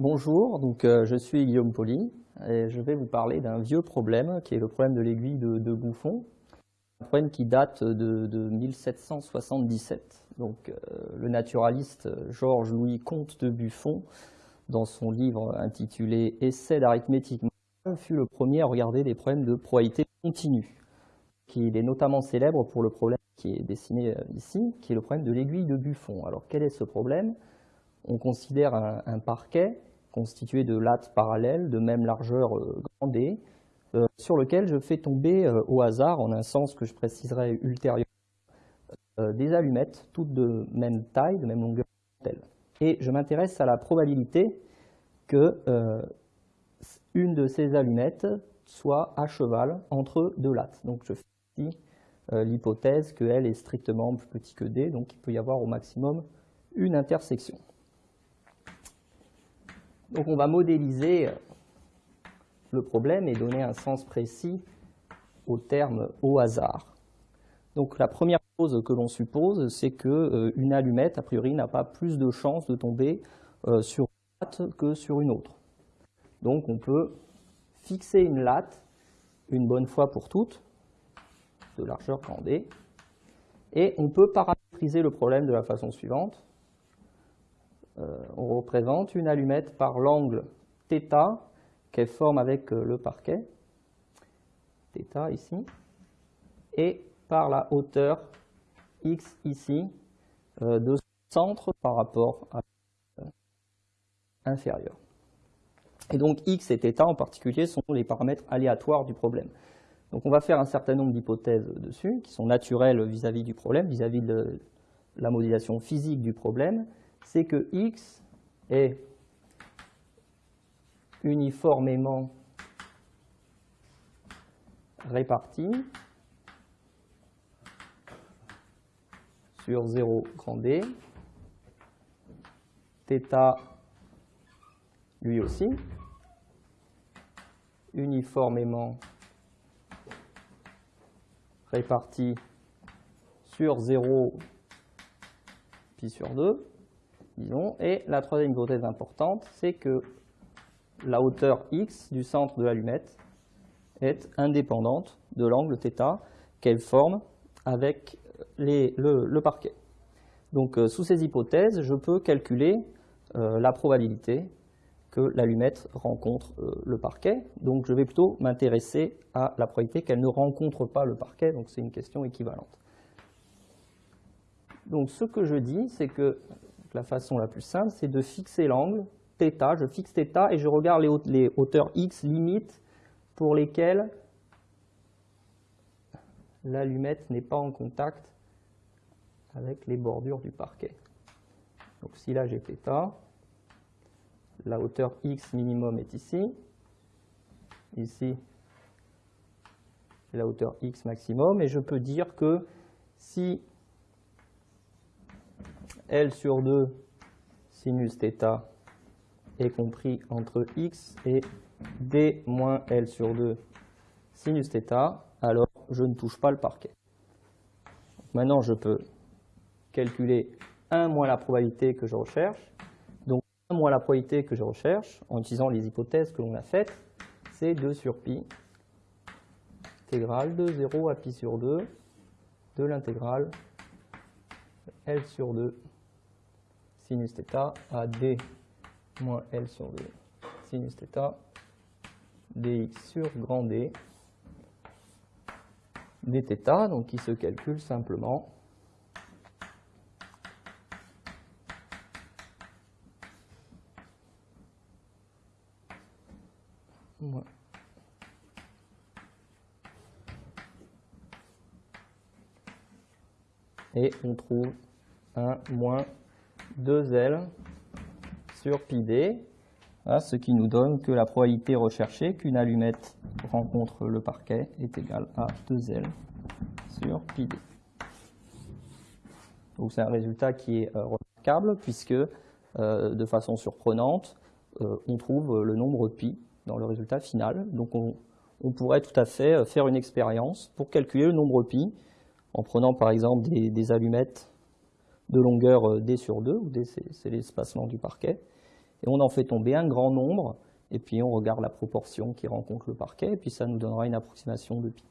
bonjour, donc, euh, je suis Guillaume Poli et je vais vous parler d'un vieux problème qui est le problème de l'aiguille de, Bouffon, un problème qui date de, 1777. Donc, euh, le naturaliste Georges-Louis Comte de Buffon, dans son livre intitulé « Essai d'arithmétique fut le premier à regarder des problèmes de probabilité continue. Il est notamment célèbre pour le problème qui est dessiné euh, ici, qui est le problème de l'aiguille de Buffon. Alors quel est ce problème? On considère un, parquet constitué de lattes parallèles de même largeur euh, grand D, euh, sur lequel je fais tomber au hasard, en un sens que je préciserai ultérieurement, des allumettes, toutes de même taille, de même longueur Et je m'intéresse à la probabilité que une de ces allumettes soit à cheval entre deux lattes. Donc je fais ici euh, l'hypothèse que L est strictement plus petit que D, donc il peut y avoir au maximum une intersection. Donc on va modéliser euh, le problème et donner un sens précis au terme au hasard. Donc la première chose que l'on suppose, c'est qu'une euh, allumette, a priori, n'a pas plus de chances de tomber sur une latte que sur une autre. Donc on peut fixer une latte une bonne fois pour toutes, de largeur grand D, et on peut paramétriser le problème de la façon suivante. Euh, on représente une allumette par l'angle θ qu'elle forme avec euh, le parquet, θ ici, et par la hauteur x ici euh, de centre par rapport à inférieur. Et donc x et θ en particulier sont les paramètres aléatoires du problème. Donc on va faire un certain nombre d'hypothèses dessus, qui sont naturelles vis-à-vis du problème, vis-à-vis de la modélisation physique du problème. c'est que x est uniformément réparti sur 0 grand D, θ lui aussi, uniformément réparti sur 0 pi sur 2, disons. Et la troisième hypothèse importante, c'est que la hauteur x du centre de l'allumette est indépendante de l'angle θ qu'elle forme avec le, parquet. Donc, euh, sous ces hypothèses, je peux calculer euh, la probabilité que l'allumette rencontre euh, le parquet. Donc je vais plutôt m'intéresser à la probabilité qu'elle ne rencontre pas le parquet, donc c'est une question équivalente. Donc ce que je dis, c'est que la façon la plus simple, c'est de fixer l'angle θ, je fixe θ et je regarde les, hauteurs x limites pour lesquelles l'allumette n'est pas en contact avec les bordures du parquet. Donc si là j'ai θ, la hauteur x minimum est ici. Ici, la hauteur x maximum. Et je peux dire que si L sur 2 sinus est compris entre x et d moins L sur 2 sinus alors je ne touche pas le parquet. Maintenant, je peux calculer 1 moins la probabilité que je recherche moi, la probabilité que je recherche, en utilisant les hypothèses que l'on a faites, c'est 2 sur pi, intégrale de 0 à pi sur 2 de l'intégrale L sur 2 sinus θ à d moins L sur 2 sinus θ dx sur grand D dθ, donc qui se calcule simplement Et on trouve un moins 2L sur pi d, ce qui nous donne que la probabilité recherchée qu'une allumette rencontre le parquet est égale à 2L sur pi d. Donc c'est un résultat qui est euh, remarquable puisque, euh, de façon surprenante, euh, on trouve le nombre pi dans le résultat final. Donc on, pourrait tout à fait faire une expérience pour calculer le nombre pi en prenant par exemple des, allumettes de longueur euh, d sur 2, où d c'est l'espacement du parquet, Et on en fait tomber un grand nombre, et puis on regarde la proportion qui rencontre le parquet, et puis ça nous donnera une approximation de pi.